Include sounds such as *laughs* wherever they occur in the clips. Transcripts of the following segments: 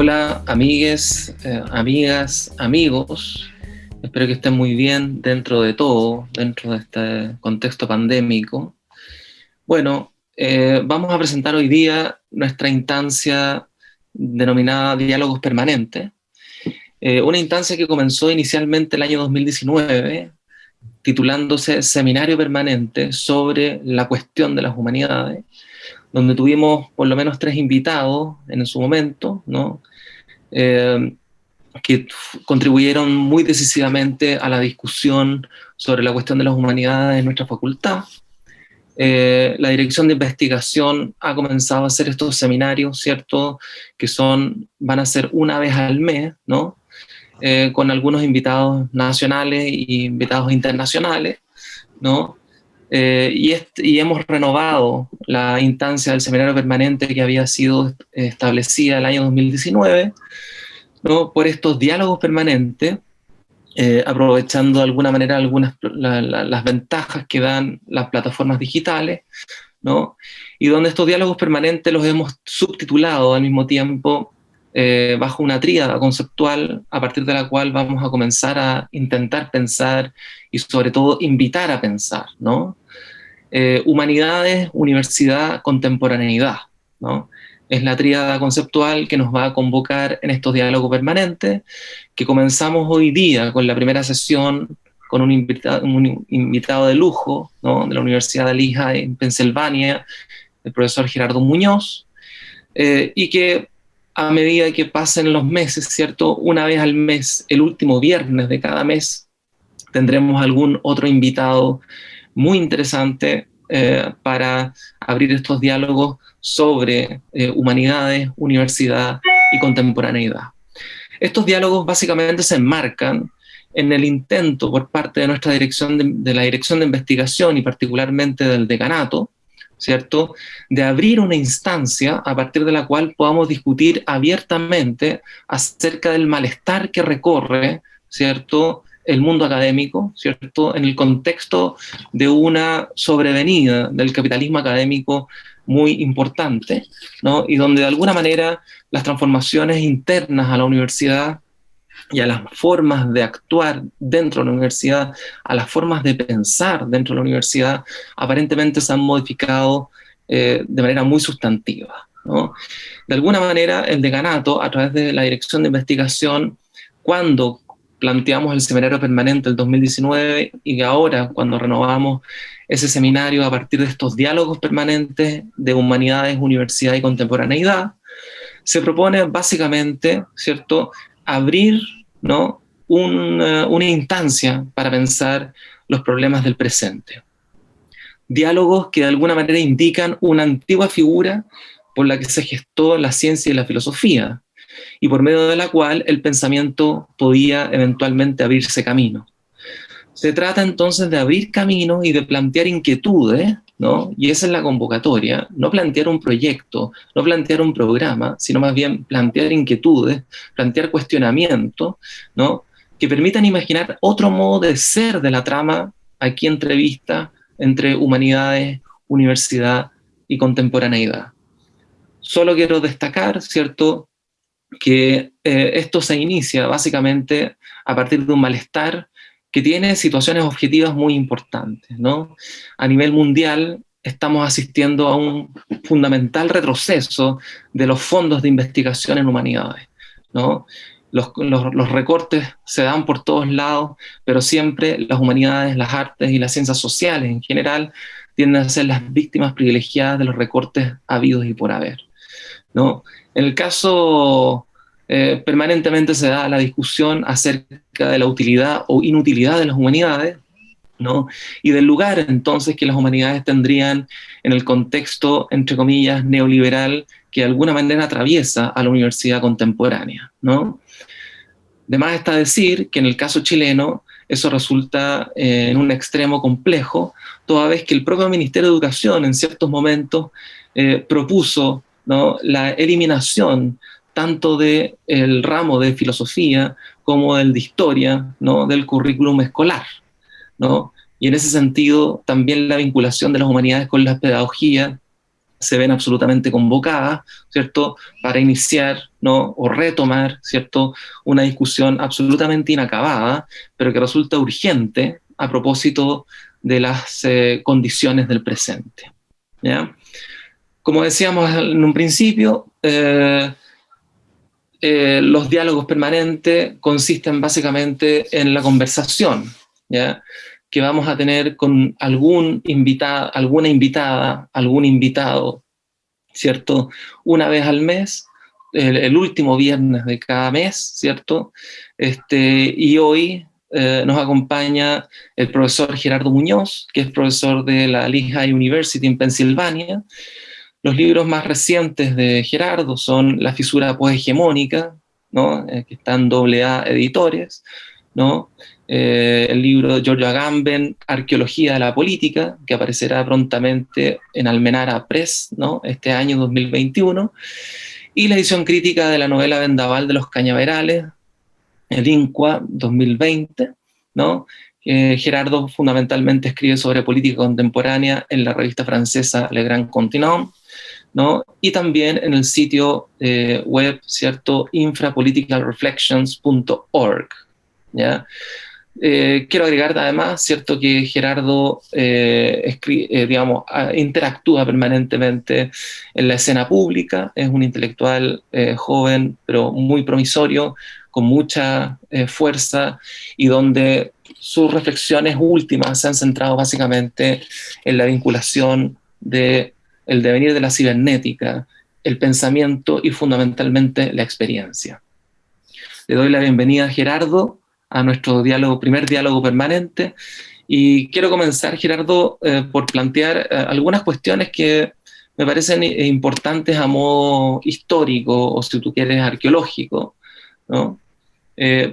Hola amigues, eh, amigas, amigos. Espero que estén muy bien dentro de todo, dentro de este contexto pandémico. Bueno, eh, vamos a presentar hoy día nuestra instancia denominada Diálogos Permanentes. Eh, una instancia que comenzó inicialmente el año 2019, titulándose Seminario Permanente sobre la cuestión de las humanidades, donde tuvimos por lo menos tres invitados en su momento, ¿no? Eh, que contribuyeron muy decisivamente a la discusión sobre la cuestión de las humanidades en nuestra facultad. Eh, la dirección de investigación ha comenzado a hacer estos seminarios, ¿cierto? Que son, van a ser una vez al mes, ¿no? Eh, con algunos invitados nacionales y invitados internacionales, ¿no? Eh, y, hemos renovado la instancia del seminario permanente que había sido establecida el año 2019, ¿no? por estos diálogos permanentes, eh, aprovechando de alguna manera algunas las ventajas que dan las plataformas digitales, ¿no? y donde estos diálogos permanentes los hemos subtitulado al mismo tiempo eh, bajo una tríada conceptual a partir de la cual vamos a comenzar a intentar pensar y sobre todo invitar a pensar, ¿no? Eh, humanidades, universidad, contemporaneidad, ¿no? Es la tríada conceptual que nos va a convocar en estos diálogos permanentes, que comenzamos hoy día con la primera sesión con un invitado, de lujo de la Universidad de Lehigh en Pensilvania, el profesor Gerardo Muñoz, eh, y que a medida que pasen los meses, ¿cierto? Una vez al mes, el último viernes de cada mes, tendremos algún otro invitado muy interesante eh, para abrir estos diálogos sobre eh, humanidades, universidad y contemporaneidad. Estos diálogos básicamente se enmarcan en el intento por parte de nuestra dirección de, de la dirección de investigación y particularmente del decanato, ¿cierto? De abrir una instancia a partir de la cual podamos discutir abiertamente acerca del malestar que recorre, ¿cierto? El mundo académico, ¿cierto? En el contexto de una sobrevenida del capitalismo académico muy importante, ¿no? Y donde de alguna manera las transformaciones internas a la universidad y a las formas de actuar dentro de la universidad, a las formas de pensar dentro de la universidad, aparentemente se han modificado eh, de manera muy sustantiva. De alguna manera, el decanato, a través de la dirección de investigación, cuando planteamos el seminario permanente del 2019 y ahora cuando renovamos ese seminario a partir de estos diálogos permanentes de humanidades, universidad y contemporaneidad, se propone básicamente, ¿cierto?, abrir ¿no? Una, una instancia para pensar los problemas del presente. Diálogos que de alguna manera indican una antigua figura por la que se gestó la ciencia y la filosofía, y por medio de la cual el pensamiento podía eventualmente abrirse camino. Se trata entonces de abrir camino y de plantear inquietudes ¿no? Y esa es la convocatoria, no plantear un proyecto, no plantear un programa, sino más bien plantear inquietudes, plantear cuestionamientos, ¿no? Que permitan imaginar otro modo de ser de la trama aquí entrevista entre humanidades, universidad y contemporaneidad. Solo quiero destacar, ¿cierto?, que eh, esto se inicia básicamente a partir de un malestar que tiene situaciones objetivas muy importantes. ¿no? A nivel mundial estamos asistiendo a un fundamental retroceso de los fondos de investigación en humanidades. ¿no? Los, recortes se dan por todos lados, pero siempre las humanidades, las artes y las ciencias sociales en general tienden a ser las víctimas privilegiadas de los recortes habidos y por haber. ¿no? En el caso eh, permanentemente se da la discusión acerca de la utilidad o inutilidad de las humanidades, ¿no? Y del lugar entonces que las humanidades tendrían en el contexto, entre comillas, neoliberal que de alguna manera atraviesa a la universidad contemporánea, ¿no? De más está decir que en el caso chileno eso resulta eh, en un extremo complejo, toda vez que el propio Ministerio de Educación en ciertos momentos eh, propuso la eliminación tanto del el ramo de filosofía como del de historia, ¿no? del currículum escolar. ¿no? Y en ese sentido, también la vinculación de las humanidades con la pedagogía se ven absolutamente convocadas, ¿cierto?, para iniciar, ¿no?, o retomar, ¿cierto?, una discusión absolutamente inacabada, pero que resulta urgente a propósito de las eh, condiciones del presente. ¿ya? Como decíamos en un principio, eh, eh, los diálogos permanentes consisten básicamente en la conversación, que vamos a tener con algún invitado, alguna invitada, algún invitado, ¿cierto? Una vez al mes, el, último viernes de cada mes, ¿cierto? Este, y hoy eh, nos acompaña el profesor Gerardo Muñoz, que es profesor de la Lehigh University en Pensilvania. Los libros más recientes de Gerardo son La fisura poshegemónica, ¿no? Eh, que están doble A editores, ¿no? Eh, el libro de Giorgio Agamben, Arqueología de la Política, que aparecerá prontamente en Almenara Press, ¿no? este año 2021, y la edición crítica de la novela Vendaval de los Cañaverales, el INCUA 2020, ¿no? Gerardo fundamentalmente escribe sobre política contemporánea en la revista francesa Le Grand Continent, ¿no? y también en el sitio eh, web, ¿cierto?, infrapoliticalreflections.org, ¿ya? Eh, quiero agregar además, cierto, que Gerardo eh, interactúa permanentemente en la escena pública, es un intelectual joven, pero muy promisorio, con mucha fuerza, y donde sus reflexiones últimas se han centrado básicamente en la vinculación del el devenir de la cibernética, el pensamiento y fundamentalmente la experiencia. Le doy la bienvenida a Gerardo a nuestro primer diálogo permanente. Y quiero comenzar, Gerardo, eh, por plantear eh, algunas cuestiones que me parecen eh, importantes a modo histórico, o si tú quieres, arqueológico.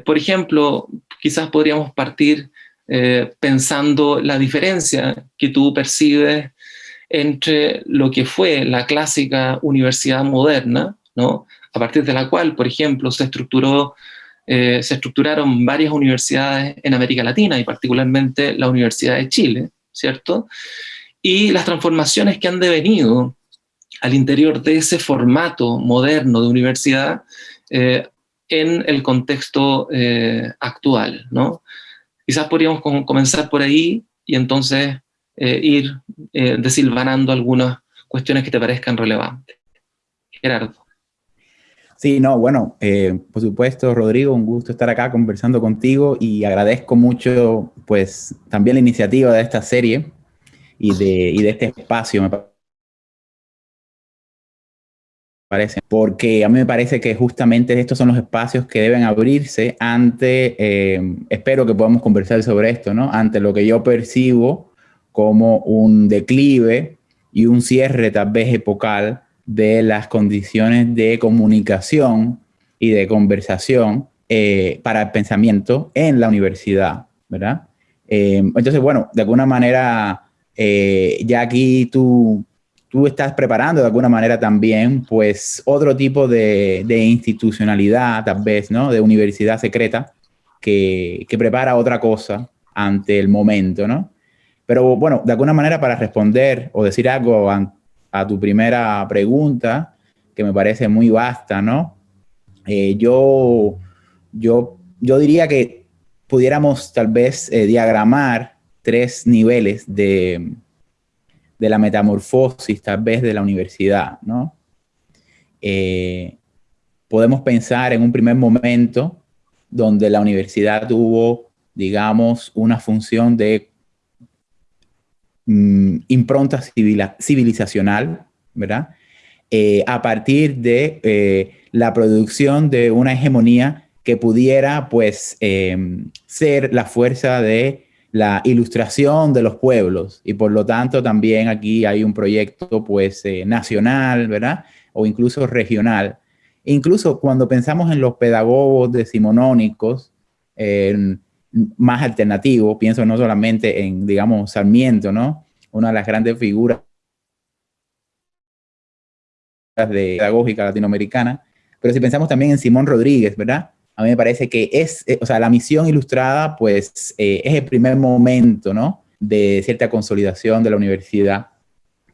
por ejemplo, quizás podríamos partir pensando la diferencia que tú percibes entre lo que fue la clásica universidad moderna, ¿no? a partir de la cual, por ejemplo, se estructuró eh, se estructuraron varias universidades en América Latina y particularmente la Universidad de Chile, ¿cierto? Y las transformaciones que han devenido al interior de ese formato moderno de universidad eh, en el contexto eh, actual, ¿no? Quizás podríamos comenzar por ahí y entonces ir desilvanando algunas cuestiones que te parezcan relevantes. Gerardo. Sí, no, bueno, eh, por supuesto, Rodrigo, un gusto estar acá conversando contigo y agradezco mucho, pues, también la iniciativa de esta serie y de, de este espacio, me parece, porque a mí me parece que justamente estos son los espacios que deben abrirse ante, eh, espero que podamos conversar sobre esto, ¿no? Ante lo que yo percibo como un declive y un cierre tal vez epocal de las condiciones de comunicación y de conversación eh, para el pensamiento en la universidad, ¿verdad? Eh, entonces, bueno, de alguna manera, eh, ya aquí tú, tú estás preparando de alguna manera también, pues, otro tipo de, de institucionalidad, tal vez, ¿no? De universidad secreta, que, que prepara otra cosa ante el momento, ¿no? Pero bueno, de alguna manera para responder o decir algo a tu primera pregunta, que me parece muy vasta, ¿no? Eh, yo, yo, yo diría que pudiéramos tal vez eh, diagramar tres niveles de, de la metamorfosis, tal vez, de la universidad, ¿no? Eh, podemos pensar en un primer momento donde la universidad tuvo, digamos, una función de Mm, impronta civilizacional, ¿verdad? Eh, a partir de eh, la producción de una hegemonía que pudiera, pues, em, ser la fuerza de la ilustración de los pueblos. Y por lo tanto, también aquí hay un proyecto, pues, eh, nacional, ¿verdad? O incluso regional. Incluso cuando pensamos en los pedagogos decimonónicos, más alternativo, pienso no solamente en, digamos, Sarmiento, ¿no? Una de las grandes figuras de pedagógica latinoamericana, pero si pensamos también en Simón Rodríguez, ¿verdad? A mí me parece que es, eh, o sea, la misión ilustrada, pues, eh, es el primer momento, ¿no? De cierta consolidación de la universidad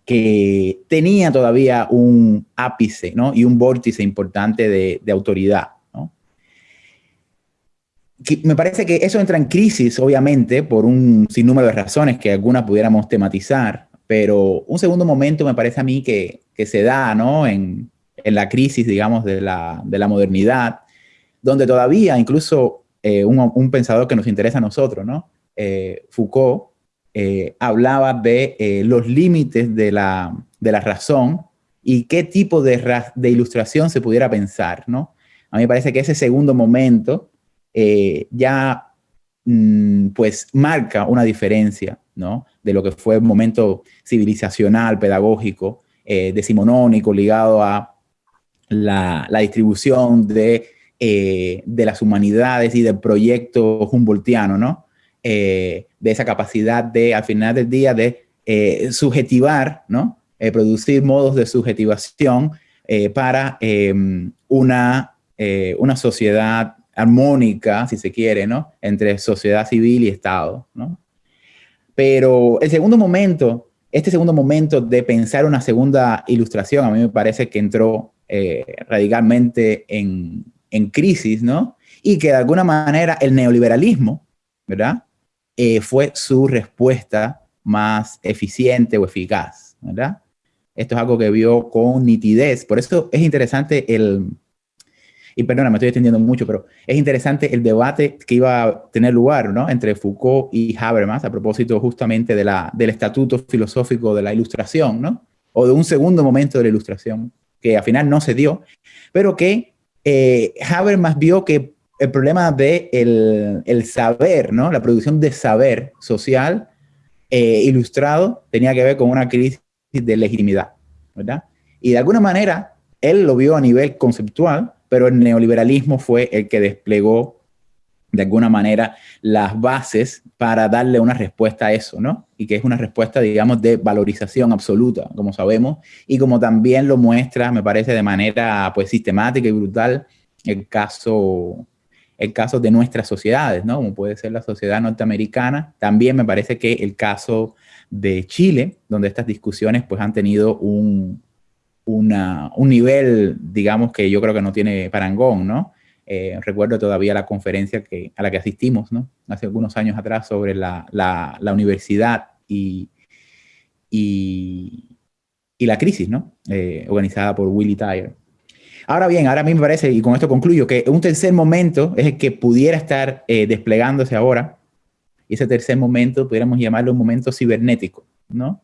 que tenía todavía un ápice ¿no? y un vórtice importante de, de autoridad. Me parece que eso entra en crisis, obviamente, por un sinnúmero de razones que algunas pudiéramos tematizar, pero un segundo momento me parece a mí que, que se da ¿no? en, en, la crisis, digamos, de la, de la modernidad, donde todavía incluso eh, un, pensador que nos interesa a nosotros, ¿no? Eh, Foucault, eh, hablaba de los límites de la, de la, razón y qué tipo de, de, ilustración se pudiera pensar, ¿no? A mí me parece que ese segundo momento eh, ya mm, pues marca una diferencia, ¿no? De lo que fue el momento civilizacional, pedagógico, decimonónico, ligado a la, la distribución de, de las humanidades y del proyecto humboldtiano, ¿no? Eh, de esa capacidad de, al final del día, de eh, subjetivar, ¿no? Eh, producir modos de subjetivación para em, una, una sociedad armónica, si se quiere, ¿no? Entre sociedad civil y Estado, ¿no? Pero el segundo momento, este segundo momento de pensar una segunda ilustración, a mí me parece que entró radicalmente en, en crisis, ¿no? Y que de alguna manera el neoliberalismo, ¿verdad? Eh, fue su respuesta más eficiente o eficaz, ¿verdad? Esto es algo que vio con nitidez. Por eso es interesante el, y perdona, me estoy extendiendo mucho, pero es interesante el debate que iba a tener lugar ¿no? entre Foucault y Habermas a propósito justamente de la, del estatuto filosófico de la ilustración, ¿no? o de un segundo momento de la ilustración, que al final no se dio, pero que eh, Habermas vio que el problema de el, saber, ¿no? La producción de saber social eh, ilustrado tenía que ver con una crisis de legitimidad, ¿verdad? Y de alguna manera, él lo vio a nivel conceptual, pero el neoliberalismo fue el que desplegó de alguna manera las bases para darle una respuesta a eso, ¿no? Y que es una respuesta, digamos, de valorización absoluta, como sabemos, y como también lo muestra, me parece, de manera, pues, sistemática y brutal el caso el caso de nuestras sociedades, ¿no? Como puede ser la sociedad norteamericana. También me parece que el caso de Chile, donde estas discusiones pues han tenido un, una, un nivel, digamos, que yo creo que no tiene parangón, ¿no? Eh, recuerdo todavía la conferencia que, a la que asistimos, ¿no? Hace algunos años atrás sobre la, la, la universidad y, y, y, la crisis, ¿no? Eh, organizada por Willy Tyre. Ahora bien, ahora a mí me parece, y con esto concluyo, que un tercer momento es el que pudiera estar eh, desplegándose ahora, y ese tercer momento pudiéramos llamarlo un momento cibernético, ¿no?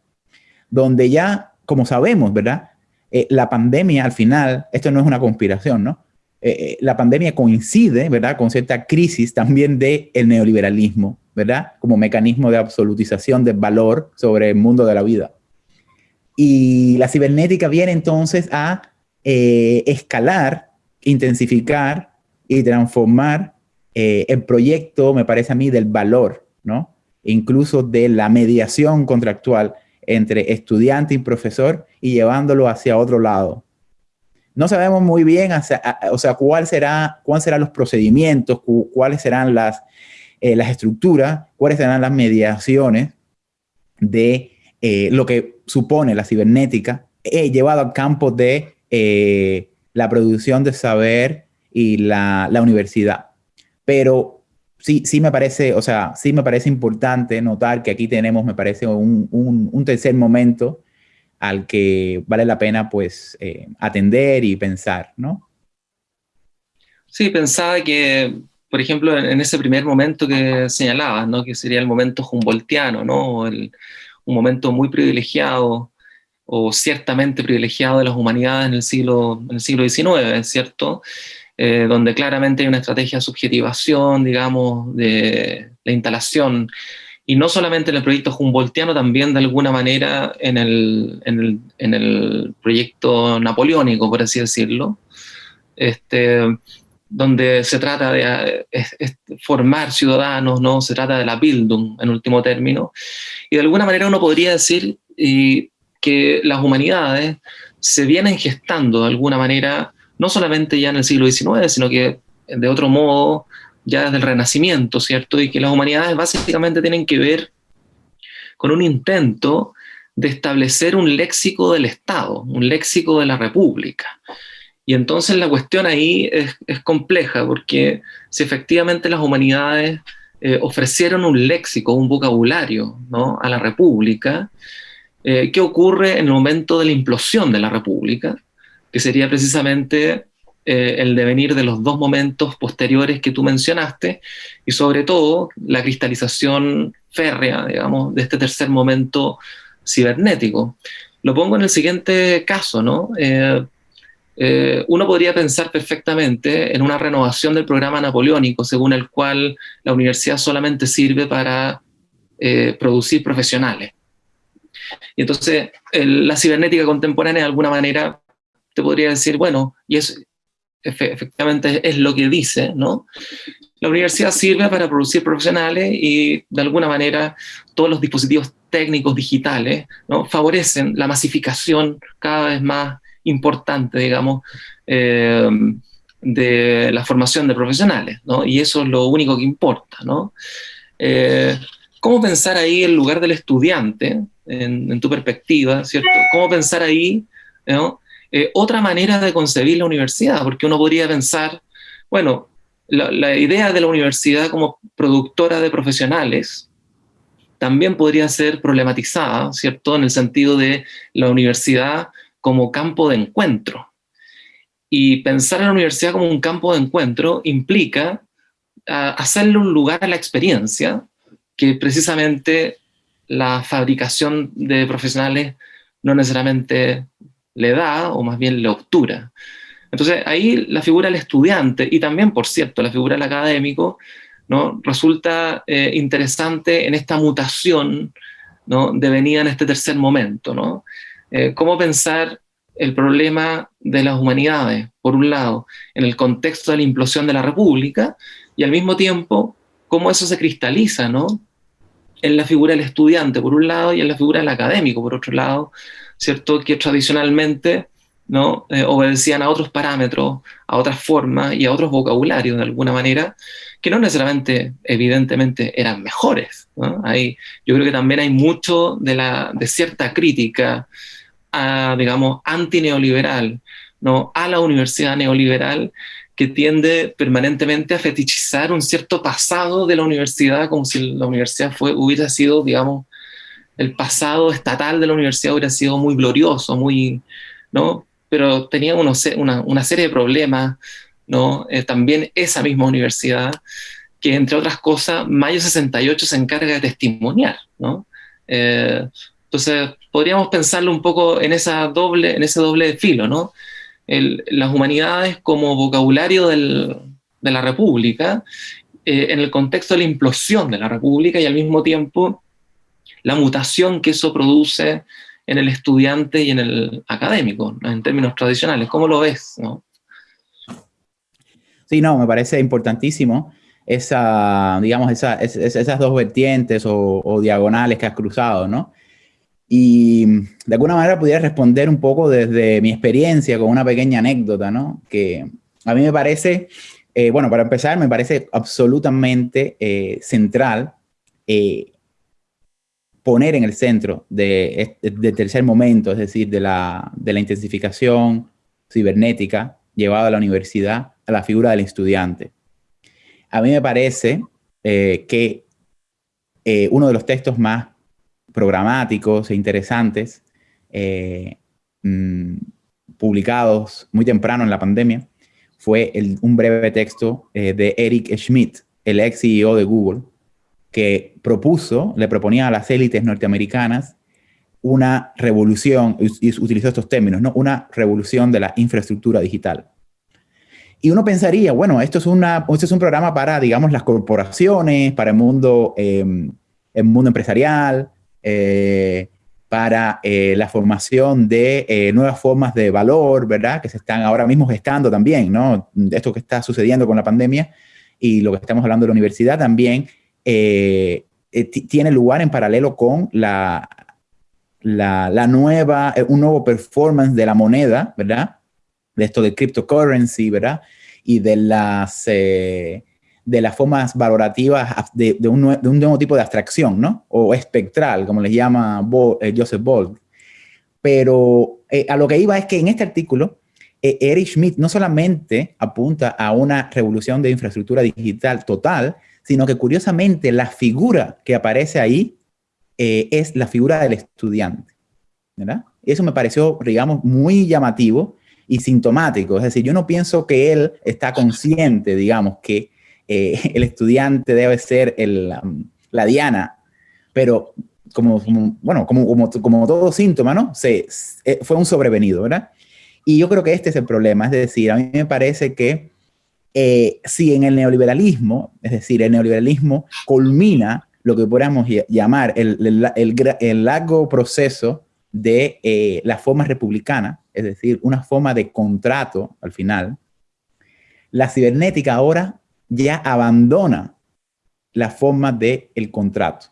Donde ya, como sabemos, ¿verdad? Eh, la pandemia al final, esto no es una conspiración, ¿no? Eh, la pandemia coincide, ¿verdad? Con cierta crisis también del el neoliberalismo, ¿verdad? Como mecanismo de absolutización del valor sobre el mundo de la vida. Y la cibernética viene entonces a eh, escalar, intensificar y transformar eh, el proyecto, me parece a mí, del valor, ¿no? Incluso de la mediación contractual entre estudiante y profesor y llevándolo hacia otro lado. No sabemos muy bien, o sea, será, cuáles serán los procedimientos, cuáles serán las, eh, las estructuras, cuáles serán las mediaciones de lo que supone la cibernética llevado al campo de eh, la producción de saber y la, la, universidad. Pero sí, sí me parece, o sea, sí me parece importante notar que aquí tenemos, me parece, un, un, un tercer momento al que vale la pena, pues, eh, atender y pensar, ¿no? Sí, pensaba que, por ejemplo, en ese primer momento que señalabas, ¿no? Que sería el momento humboldtiano, ¿no? El, un momento muy privilegiado o ciertamente privilegiado de las humanidades en el siglo, en el siglo XIX, ¿cierto? Eh, donde claramente hay una estrategia de subjetivación, digamos, de la instalación, y no solamente en el proyecto Humboldtiano, también de alguna manera en el, en el, en el proyecto napoleónico, por así decirlo, este, donde se trata de formar ciudadanos, ¿no? se trata de la Bildung en último término, y de alguna manera uno podría decir, y que las humanidades se vienen gestando de alguna manera, no solamente ya en el siglo XIX, sino que de otro modo ya desde el Renacimiento, ¿cierto? Y que las humanidades básicamente tienen que ver con un intento de establecer un léxico del Estado, un léxico de la República. Y entonces la cuestión ahí es, compleja, porque si efectivamente las humanidades eh, ofrecieron un léxico, un vocabulario ¿no? a la República, eh, ¿qué ocurre en el momento de la implosión de la República? Que sería precisamente eh, el devenir de los dos momentos posteriores que tú mencionaste, y sobre todo la cristalización férrea, digamos, de este tercer momento cibernético. Lo pongo en el siguiente caso, ¿no? Eh, eh, uno podría pensar perfectamente en una renovación del programa napoleónico, según el cual la universidad solamente sirve para producir profesionales. Y entonces, la cibernética contemporánea, de alguna manera, te podría decir, bueno, y es, efectivamente es lo que dice, ¿no? La universidad sirve para producir profesionales y de alguna manera todos los dispositivos técnicos digitales ¿no? favorecen la masificación cada vez más importante, digamos, eh, de la formación de profesionales, ¿no? Y eso es lo único que importa, ¿no? Eh, ¿Cómo pensar ahí el lugar del estudiante, en, tu perspectiva, ¿cierto? ¿Cómo pensar ahí, ¿no? Eh, otra manera de concebir la universidad? Porque uno podría pensar, bueno, la, idea de la universidad como productora de profesionales también podría ser problematizada, ¿cierto? En el sentido de la universidad como campo de encuentro. Y pensar en la universidad como un campo de encuentro implica ah, hacerle un lugar a la experiencia que precisamente la fabricación de profesionales no necesariamente le da, o más bien le obtura. Entonces ahí la figura del estudiante y también, por cierto, la figura del académico, ¿no? resulta eh, interesante en esta mutación ¿no? devenida en este tercer momento. ¿no? Eh, ¿Cómo pensar el problema de las humanidades, por un lado, en el contexto de la implosión de la República, y al mismo tiempo, cómo eso se cristaliza ¿no? en la figura del estudiante, por un lado, y en la figura del académico, por otro lado, ¿cierto? que tradicionalmente ¿no? Eh, obedecían a otros parámetros, a otras formas y a otros vocabularios de alguna manera, que no necesariamente, evidentemente, eran mejores. yo creo que también hay mucho de, la, de cierta crítica, a, digamos, antineoliberal, ¿no? a la universidad neoliberal, que tiende permanentemente a fetichizar un cierto pasado de la universidad, como si la universidad fue, hubiera sido, digamos, el pasado estatal de la universidad hubiera sido muy glorioso, muy, ¿no? pero tenía una, una, serie de problemas, ¿no? Eh, también esa misma universidad, que entre otras cosas, Mayo 68 se encarga de testimoniar, ¿no? Eh, entonces, podríamos pensarlo un poco en, esa doble, en ese doble filo, ¿no? las humanidades como vocabulario de la República, eh, en el contexto de la implosión de la República y al mismo tiempo la mutación que eso produce en el estudiante y en el académico, en términos tradicionales. ¿Cómo lo ves? Sí, no, me parece importantísimo esa, digamos, esas dos vertientes o, diagonales que has cruzado, ¿no? Y de alguna manera pudiera responder un poco desde mi experiencia con una pequeña anécdota, ¿no? Que a mí me parece, eh, bueno, para empezar, me parece absolutamente eh, central eh, poner en el centro de, del tercer momento, es decir, de la, de la intensificación cibernética llevada a la universidad, a la figura del estudiante. A mí me parece eh, que eh, uno de los textos más programáticos e interesantes eh, mm, publicados muy temprano en la pandemia fue un breve texto de Eric Schmidt, el ex CEO de Google, que propuso, le proponía a las élites norteamericanas una revolución, y utilizó estos términos, ¿no? una revolución de la infraestructura digital. Y uno pensaría, bueno, esto es, una, esto es un programa para, digamos, las corporaciones, para el mundo, em, el mundo empresarial, eh, para eh, la formación de eh, nuevas formas de valor, ¿verdad? Que se están ahora mismo gestando también, ¿no? Esto que está sucediendo con la pandemia y lo que estamos hablando de la universidad también eh, eh, tiene lugar en paralelo con la, la, nueva, eh, un nuevo performance de la moneda, ¿verdad? De esto de cryptocurrency, ¿verdad? Y de las, de de las formas valorativas de, un, nuevo tipo de abstracción, ¿no? O espectral, como les llama eh, Joseph Bold. Pero eh, a lo que iba es que en este artículo, eh, Eric Schmidt no solamente apunta a una revolución de infraestructura digital total, sino que curiosamente la figura que aparece ahí es la figura del estudiante, ¿verdad? Eso me pareció, digamos, muy llamativo y sintomático. Es decir, yo no pienso que él está consciente, digamos, que eh, *laughs* el estudiante debe ser el, la diana, pero como, bueno, como, como, como, todo síntoma, ¿no? Se, eh, fue un sobrevenido, ¿verdad? Y yo creo que este es el problema, es decir, a mí me parece que eh, si en el neoliberalismo, es decir, el neoliberalismo culmina lo que podríamos llamar el, el, el largo proceso de eh, la forma republicana, es decir, una forma de contrato al final, la cibernética ahora ya abandona la forma del el contrato,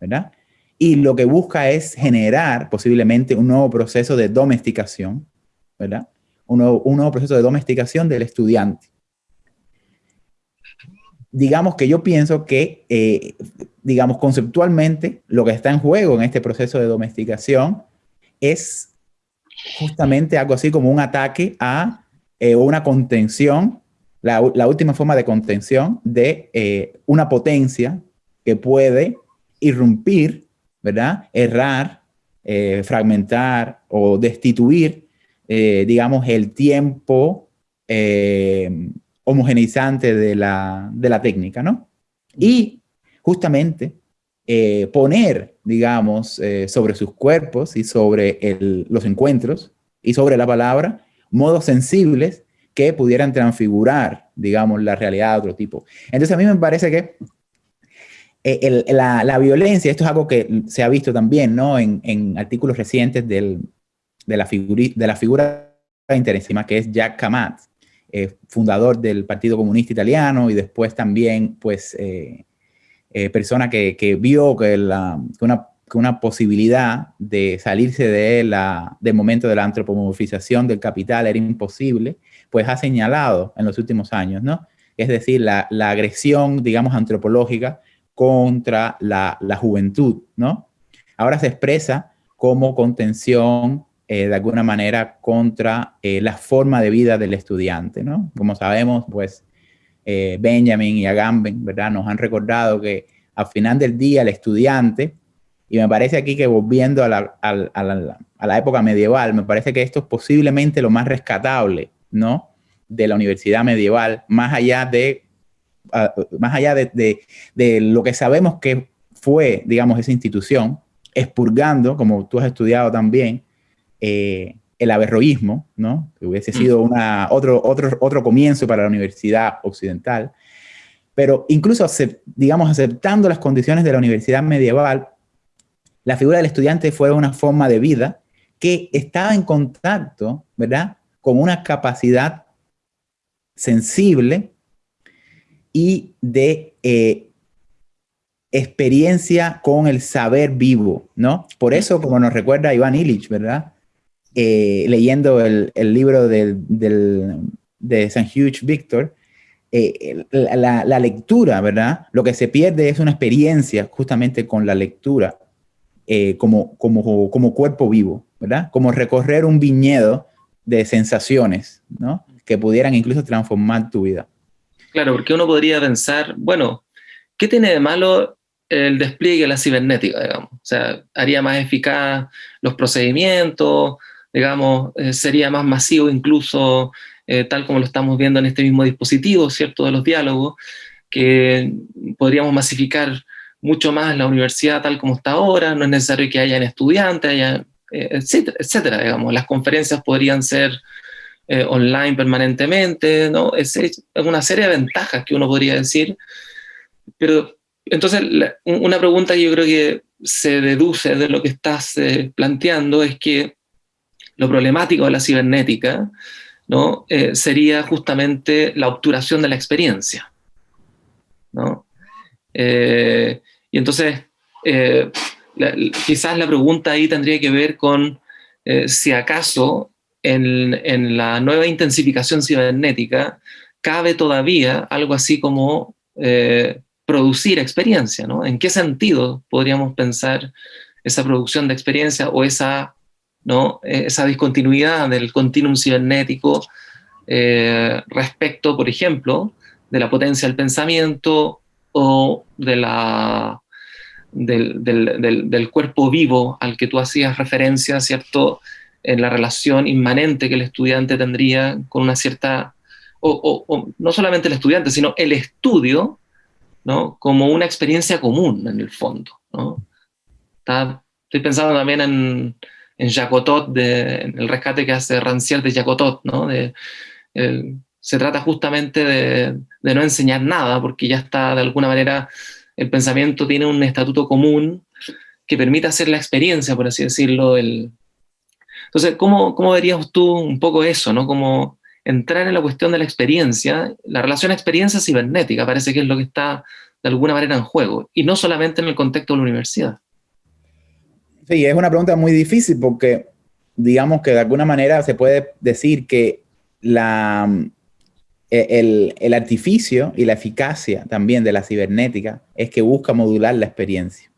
¿verdad? Y lo que busca es generar posiblemente un nuevo proceso de domesticación, ¿verdad? Un nuevo, un nuevo proceso de domesticación del estudiante. Digamos que yo pienso que, eh, digamos, conceptualmente, lo que está en juego en este proceso de domesticación es justamente algo así como un ataque a eh, una contención, la, última forma de contención de eh, una potencia que puede irrumpir, ¿verdad? Errar, fragmentar o destituir, digamos, el tiempo homogeneizante de la, de la técnica, ¿no? Y justamente eh, poner, digamos, eh, sobre sus cuerpos y sobre los encuentros y sobre la palabra, modos sensibles que pudieran transfigurar, digamos, la realidad de otro tipo. Entonces a mí me parece que eh, la, violencia, esto es algo que se ha visto también, ¿no? En, artículos recientes de, la de la figura interesante que es Jack Kamat, fundador del Partido Comunista Italiano y después también, pues, eh, persona que, vio que, la, una, una, posibilidad de salirse de la, del momento de la antropomorfización del capital era imposible, pues ha señalado en los últimos años, ¿no? Es decir, la, la agresión, digamos, antropológica contra la, la, juventud, ¿no? Ahora se expresa como contención eh, de alguna manera contra eh, la forma de vida del estudiante, ¿no? Como sabemos, pues eh, Benjamin y Agamben, ¿verdad? Nos han recordado que al final del día el estudiante, y me parece aquí que volviendo a la, a la, época medieval, me parece que esto es posiblemente lo más rescatable, ¿no? De la universidad medieval, más allá de, más allá de, de, lo que sabemos que fue, digamos, esa institución, expurgando, como tú has estudiado también, eh, el averroísmo, ¿no? que hubiese sido una, otro, otro, otro comienzo para la universidad occidental, pero incluso, digamos, aceptando las condiciones de la universidad medieval, la figura del estudiante fue una forma de vida que estaba en contacto, ¿verdad?, con una capacidad sensible y de eh, experiencia con el saber vivo, ¿no? Por eso, como nos recuerda Iván Illich, ¿verdad? Eh, leyendo el, libro de St. Hugh Victor, eh, la, lectura, ¿verdad? Lo que se pierde es una experiencia justamente con la lectura eh, como, como, como cuerpo vivo, ¿verdad? Como recorrer un viñedo de sensaciones, ¿no? Que pudieran incluso transformar tu vida. Claro, porque uno podría pensar, bueno, ¿qué tiene de malo el despliegue de la cibernética, digamos? O sea, haría más eficaz los procedimientos, digamos, eh, sería más masivo incluso, eh, tal como lo estamos viendo en este mismo dispositivo, ¿cierto?, de los diálogos, que podríamos masificar mucho más la universidad tal como está ahora, no es necesario que hayan estudiantes, eh, etcétera, etcétera, digamos, las conferencias podrían ser online permanentemente, ¿no? Es, una serie de ventajas que uno podría decir, pero entonces una pregunta que yo creo que se deduce de lo que estás planteando es que lo problemático de la cibernética ¿no? Eh, sería justamente la obturación de la experiencia. ¿no? Eh, y entonces, eh, quizás la pregunta ahí tendría que ver con si acaso en, en, la nueva intensificación cibernética cabe todavía algo así como producir experiencia, ¿no? ¿En qué sentido podríamos pensar esa producción de experiencia o esa, ¿no? esa discontinuidad del continuum cibernético eh, respecto, por ejemplo, de la potencia del pensamiento o de la, del, cuerpo vivo al que tú hacías referencia, ¿cierto? En la relación inmanente que el estudiante tendría con una cierta, o, no solamente el estudiante, sino el estudio, ¿no? Como una experiencia común en el fondo, estoy pensando también en, en Jacotot, en el rescate que hace Rancière de Jacotot, ¿no? Se trata justamente de, no enseñar nada, porque ya está de alguna manera, el pensamiento tiene un estatuto común que permite hacer la experiencia, por así decirlo. El... Entonces, ¿cómo, ¿cómo verías tú un poco eso, no? Como entrar en la cuestión de la experiencia, la relación experiencia cibernética, parece que es lo que está de alguna manera en juego, y no solamente en el contexto de la universidad. Sí, es una pregunta muy difícil porque digamos que de alguna manera se puede decir que la, e, el, artificio y la eficacia también de la cibernética es que busca modular la experiencia.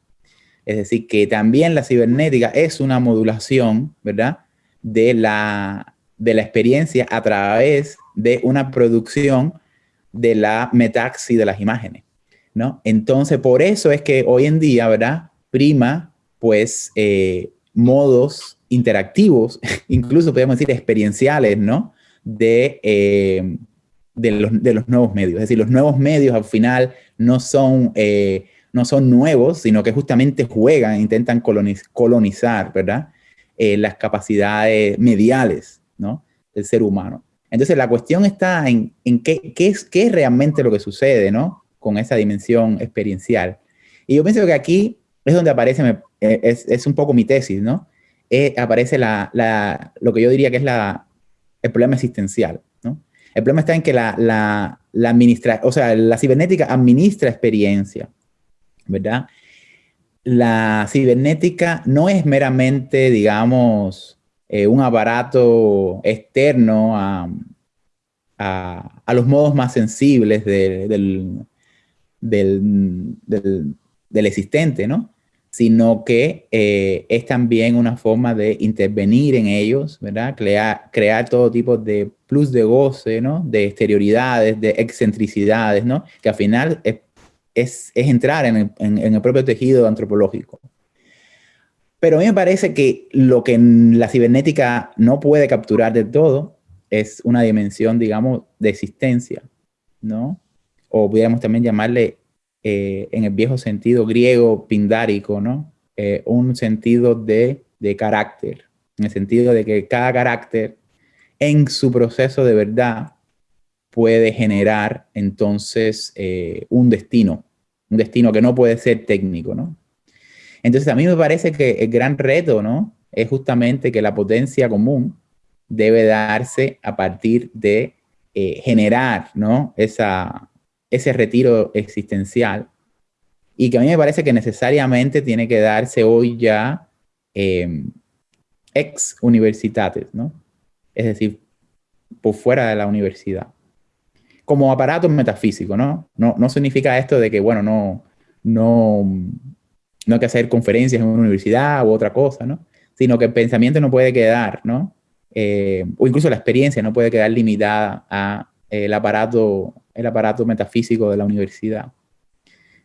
Es decir, que también la cibernética es una modulación, ¿verdad? De la, de la experiencia a través de una producción de la metaxi de las imágenes, ¿no? Entonces, por eso es que hoy en día, ¿verdad? Prima, pues, eh, modos interactivos, *laughs* incluso podemos decir experienciales, ¿no? de, eh, de, los, de, los, nuevos medios. Es decir, los nuevos medios al final no son, eh, no son nuevos, sino que justamente juegan, intentan colonizar, ¿verdad? Las capacidades mediales, ¿no? Del ser humano. Entonces, la cuestión está en, en qué, qué, es, qué es realmente lo que sucede, ¿no? Con esa dimensión experiencial. Y yo pienso que aquí es donde aparece, es, es un poco mi tesis, ¿no? aparece la, lo que yo diría que es la, el problema existencial. ¿no? El problema está en que la, la, la, administra, o sea, la cibernética administra experiencia, ¿verdad? La cibernética no es meramente, digamos, eh, un aparato externo a, a, los modos más sensibles de, del, del, del, del, existente, ¿no? Sino que eh, es también una forma de intervenir en ellos, ¿verdad? Crear, todo tipo de plus de goce, ¿no? De exterioridades, de excentricidades, ¿no? Que al final es, es, entrar en el, en el, propio tejido antropológico. Pero a mí me parece que lo que la cibernética no puede capturar del todo es una dimensión, digamos, de existencia, ¿no? O pudiéramos también llamarle eh, en el viejo sentido griego pindárico, ¿no? Eh, un sentido de, de, carácter, en el sentido de que cada carácter en su proceso de verdad puede generar entonces eh, un destino, un destino que no puede ser técnico, ¿no? Entonces a mí me parece que el gran reto, ¿no? Es justamente que la potencia común debe darse a partir de generar, ¿no? Esa, ese retiro existencial y que a mí me parece que necesariamente tiene que darse hoy ya eh, ex universitates, ¿no? Es decir, por fuera de la universidad. Como aparato metafísico, ¿no? No, no significa esto de que, bueno, no, no, no hay que hacer conferencias en una universidad u otra cosa, ¿no? Sino que el pensamiento no puede quedar, ¿no? Eh, o incluso la experiencia no puede quedar limitada a el aparato el aparato metafísico de la universidad.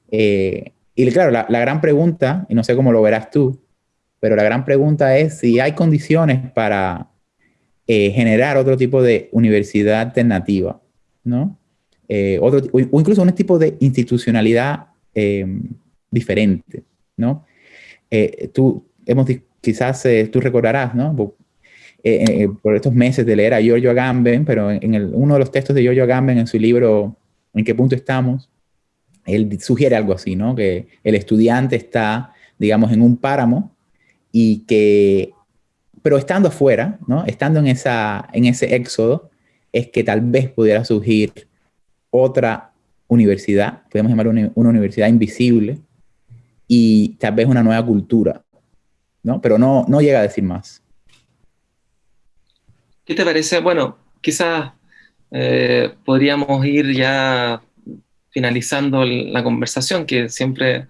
Eh, y claro, la, gran pregunta, y no sé cómo lo verás tú, pero la gran pregunta es si hay condiciones para eh, generar otro tipo de universidad alternativa, ¿no? Eh, otro, o, incluso un tipo de institucionalidad diferente, ¿no? tú, hemos, quizás tú recordarás, ¿no? Eh, eh, por estos meses de leer a Giorgio Agamben, pero en uno de los textos de Giorgio Agamben en su libro ¿En qué punto estamos? Él sugiere algo así, ¿no? Que el estudiante está, digamos, en un páramo y que, pero estando afuera, ¿no? Estando en, esa, en ese éxodo, es que tal vez pudiera surgir otra universidad, podemos llamar una, una universidad invisible, y tal vez una nueva cultura, ¿no? Pero no, no llega a decir más. ¿Qué te parece? Bueno, quizás eh, podríamos ir ya finalizando la conversación, que siempre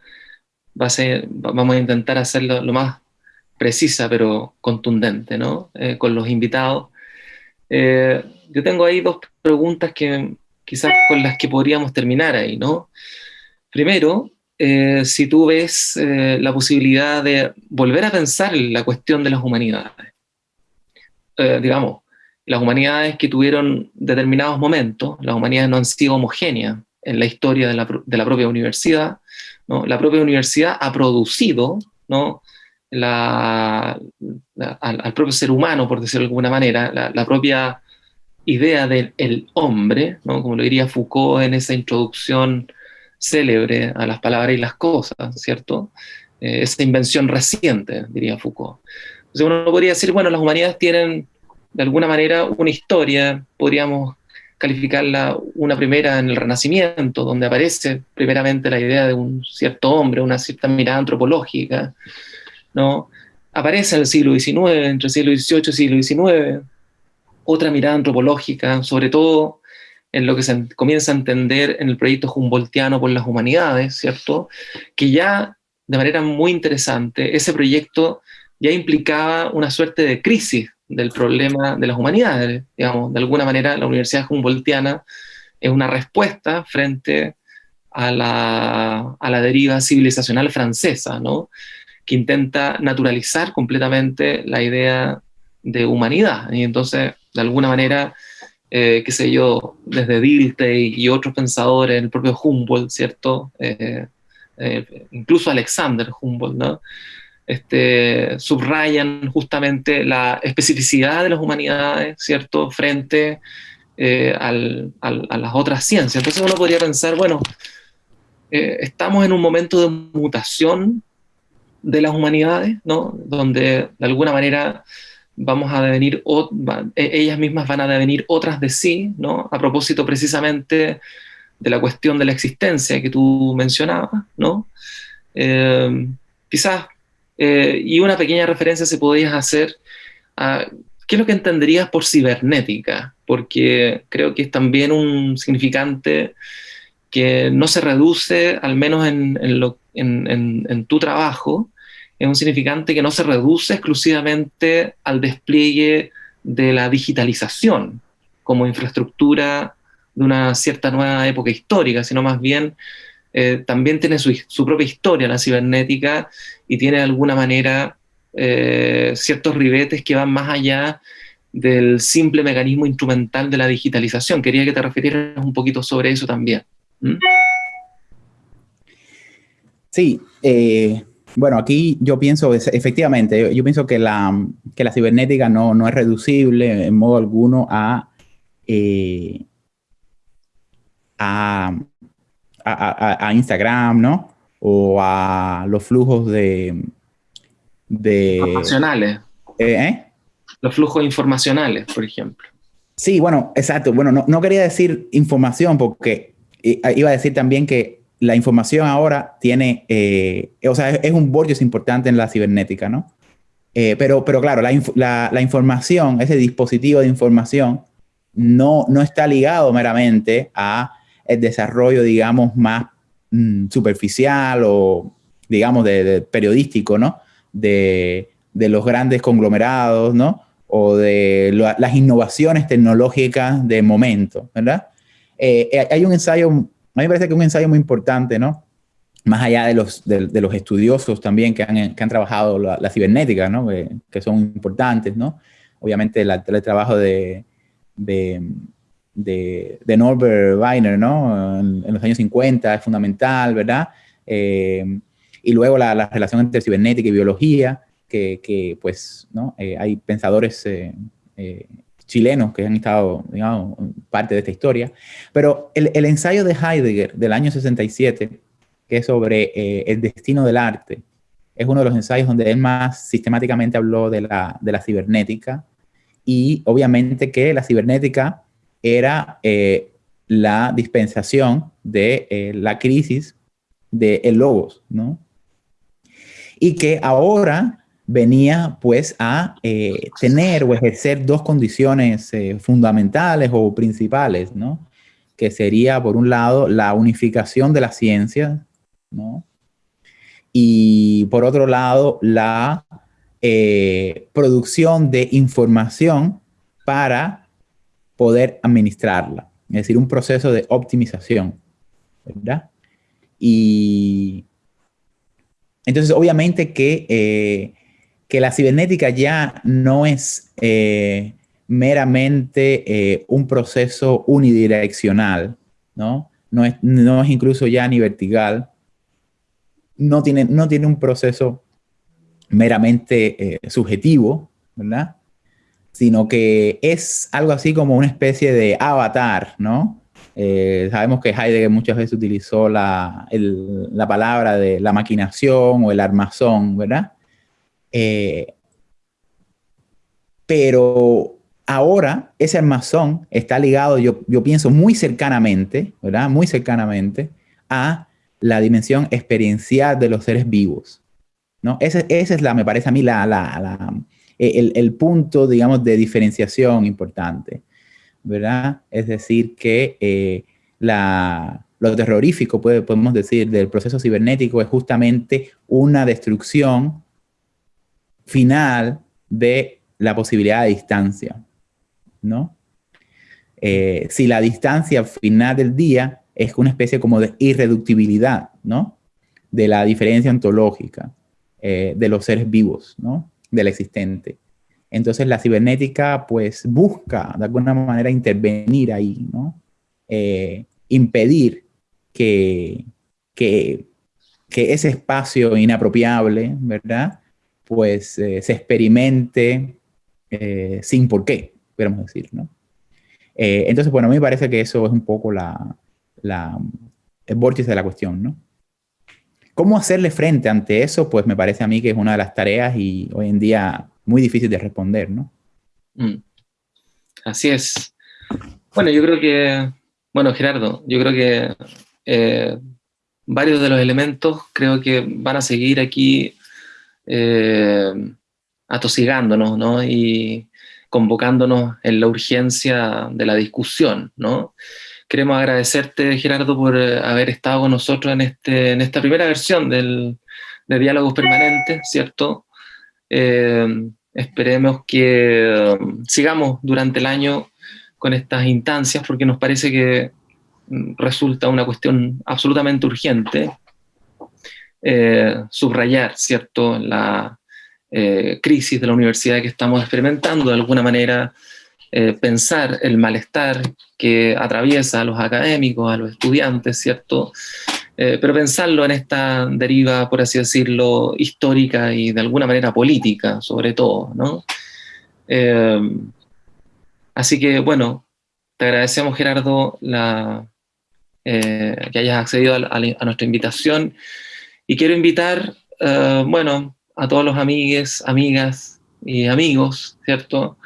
va a ser, vamos a intentar hacerlo lo más precisa pero contundente, ¿no? Eh, con los invitados. Eh, yo tengo ahí dos preguntas que quizás con las que podríamos terminar ahí, ¿no? Primero, si tú ves la posibilidad de volver a pensar la cuestión de las humanidades. Digamos, las humanidades que tuvieron determinados momentos, las humanidades no han sido homogéneas en la historia de la, de la propia universidad, ¿no? La propia universidad ha producido, ¿no? La, al, propio ser humano, por decirlo de alguna manera, la, propia idea del el hombre, ¿no? como lo diría Foucault en esa introducción célebre a las palabras y las cosas, ¿cierto? Eh, esa invención reciente, diría Foucault. Entonces uno podría decir, bueno, las humanidades tienen de alguna manera una historia, podríamos calificarla una primera en el Renacimiento, donde aparece primeramente la idea de un cierto hombre, una cierta mirada antropológica, ¿no? Aparece en el siglo XIX, entre siglo XVIII y siglo XIX, otra mirada antropológica, sobre todo en lo que se comienza a entender en el proyecto Humboldtiano por las humanidades, ¿cierto? Que ya, de manera muy interesante, ese proyecto ya implicaba una suerte de crisis del problema de las humanidades. Digamos, de alguna manera la Universidad Humboldtiana es una respuesta frente a la, a la deriva civilizacional francesa, ¿no? que intenta naturalizar completamente la idea de humanidad. Y entonces, de alguna manera, eh, qué sé yo, desde Dilthey y otros pensadores, el propio Humboldt, ¿cierto? Eh, eh, incluso Alexander Humboldt, ¿no? Este, subrayan justamente la especificidad de las humanidades, ¿cierto?, frente eh, a las otras ciencias. Entonces uno podría pensar, bueno, eh, estamos en un momento de mutación de las humanidades, ¿no?, donde de alguna manera vamos a devenir, e, ellas mismas van a devenir otras de sí, ¿no?, a propósito precisamente de la cuestión de la existencia que tú mencionabas, ¿no? Eh, quizás eh, y una pequeña referencia se podría hacer a qué es lo que entenderías por cibernética, porque creo que es también un significante que no se reduce, al menos en, en, tu trabajo, es un significante que no se reduce exclusivamente al despliegue de la digitalización como infraestructura de una cierta nueva época histórica, sino más bien eh, también tiene su, su, propia historia la cibernética y tiene de alguna manera eh, ciertos ribetes que van más allá del simple mecanismo instrumental de la digitalización. Quería que te refirieras un poquito sobre eso también. ¿Mm? Sí, eh, bueno, aquí yo pienso, efectivamente, yo, pienso que la, que la cibernética no, no, es reducible en modo alguno a, a, a, Instagram, ¿no? O a los flujos de... de informacionales. ¿Eh? ¿eh? Los flujos informacionales, por ejemplo. Sí, bueno, exacto. Bueno, no, no quería decir información porque iba a decir también que la información ahora tiene, eh, o sea, es, un bollo importante en la cibernética, ¿no? Eh, pero, pero claro, la, la, la, información, ese dispositivo de información, no, no está ligado meramente a el desarrollo, digamos, más mm, superficial o, digamos, de, periodístico, ¿no? De, los grandes conglomerados, ¿no? O de las innovaciones tecnológicas de momento, ¿verdad? Eh, eh, hay un ensayo, a mí me parece que un ensayo muy importante, ¿no? Más allá de los, de, los estudiosos también que han, que han trabajado la, cibernética, ¿no? Que, son importantes, ¿no? Obviamente el trabajo de, de de, Norbert Weiner, ¿no? En, los años 50 es fundamental, ¿verdad? Eh, y luego la, relación entre cibernética y biología, que, pues, ¿no? Eh, hay pensadores eh, chilenos que han estado, digamos, parte de esta historia. Pero el, el, ensayo de Heidegger del año 67, que es sobre el destino del arte, es uno de los ensayos donde él más sistemáticamente habló de la, de la cibernética y obviamente que la cibernética era eh, la dispensación de eh, la crisis de Logos, ¿no? Y que ahora venía pues a eh, tener o ejercer dos condiciones fundamentales o principales, ¿no? que sería, por un lado, la unificación de la ciencia, ¿no? Y por otro lado, la producción de información para poder administrarla, es decir, un proceso de optimización, ¿verdad? Y entonces, obviamente que, eh, que la cibernética ya no es eh, meramente un proceso unidireccional, ¿no? No es, no es incluso ya ni vertical, no tiene, no tiene un proceso meramente eh, subjetivo, ¿verdad? Sino que es algo así como una especie de avatar, ¿no? Eh, sabemos que Heidegger muchas veces utilizó la, la, palabra de la maquinación o el armazón, ¿verdad? Eh, pero ahora ese armazón está ligado, yo, yo pienso, muy cercanamente, ¿verdad? Muy cercanamente a la dimensión experiencial de los seres vivos. ¿no? Ese, es, la, me parece a mí, la, la, el, el, punto, digamos, de diferenciación importante, ¿verdad? Es decir, que eh, la, lo terrorífico, podemos decir, del proceso cibernético es justamente una destrucción final de la posibilidad de distancia, ¿no? Eh, si la distancia final del día es una especie como de irreductibilidad, ¿no? De la diferencia ontológica eh, de los seres vivos, ¿no? Del existente. Entonces la cibernética pues busca de alguna manera intervenir ahí, ¿no? Eh, impedir que, que, ese espacio inapropiable, ¿verdad? Pues eh, se experimente sin por qué, podemos decir, ¿no? entonces, bueno, a mí me parece que eso es un poco la, la, el vórtice de la cuestión, ¿no? ¿Cómo hacerle frente ante eso? Pues me parece a mí que es una de las tareas y hoy en día muy difícil de responder, ¿no? Mm. Así es. Bueno, yo creo que, bueno, Gerardo, yo creo que eh, varios de los elementos creo que van a seguir aquí eh, atosigándonos, ¿no? Y convocándonos en la urgencia de la discusión, ¿no? Queremos agradecerte, Gerardo, por eh, haber estado con nosotros en, este, en esta primera versión del, de Diálogos Permanentes, ¿cierto? Eh, esperemos que um, sigamos durante el año con estas instancias, porque nos parece que mm, resulta una cuestión absolutamente urgente eh, subrayar, ¿cierto?, la crisis de la universidad que estamos experimentando, de alguna manera eh, pensar el malestar que atraviesa a los académicos, a los estudiantes, ¿cierto? Eh, pero pensarlo en esta deriva, por así decirlo, histórica y de alguna manera política, sobre todo, ¿no? Eh, así que, bueno, te agradecemos, Gerardo, la, que hayas accedido a, a, nuestra invitación y quiero invitar, bueno, a todos los amigues, amigas y amigos, ¿cierto?,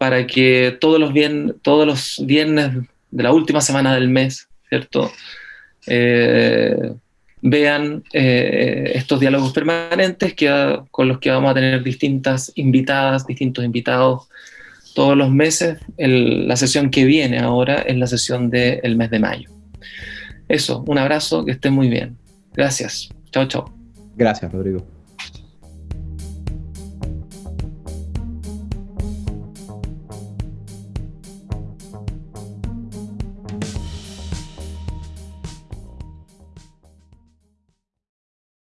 para que todos los, viernes de la última semana del mes, ¿cierto? Eh, vean eh, estos diálogos permanentes que, con los que vamos a tener distintas invitadas, distintos invitados todos los meses. la sesión que viene ahora es la sesión del mes de mayo. Eso, un abrazo, que estén muy bien. Gracias. Chao, chao. Gracias, Rodrigo.